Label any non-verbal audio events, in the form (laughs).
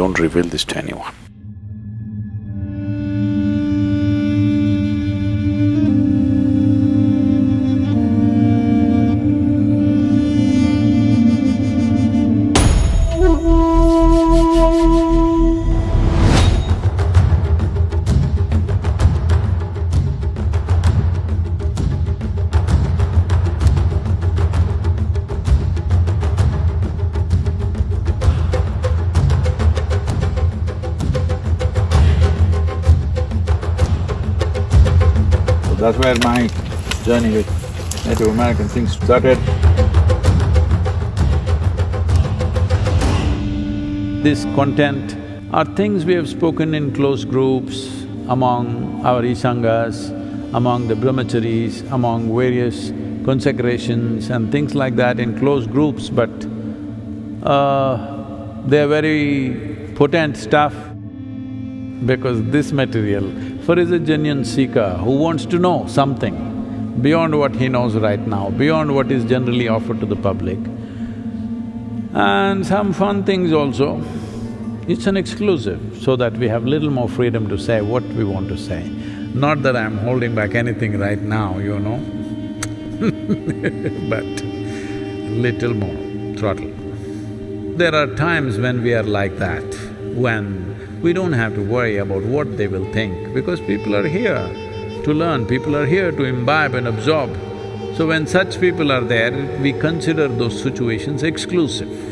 don't reveal this to anyone. That's where my journey with Native American things started. This content are things we have spoken in close groups among our Ishangas, among the brahmacharis, among various consecrations and things like that in close groups, but uh, they're very potent stuff because this material, for is a genuine seeker who wants to know something beyond what he knows right now, beyond what is generally offered to the public, and some fun things also. It's an exclusive, so that we have little more freedom to say what we want to say. Not that I'm holding back anything right now, you know (laughs) but little more throttle. There are times when we are like that, when we don't have to worry about what they will think, because people are here to learn, people are here to imbibe and absorb. So when such people are there, we consider those situations exclusive.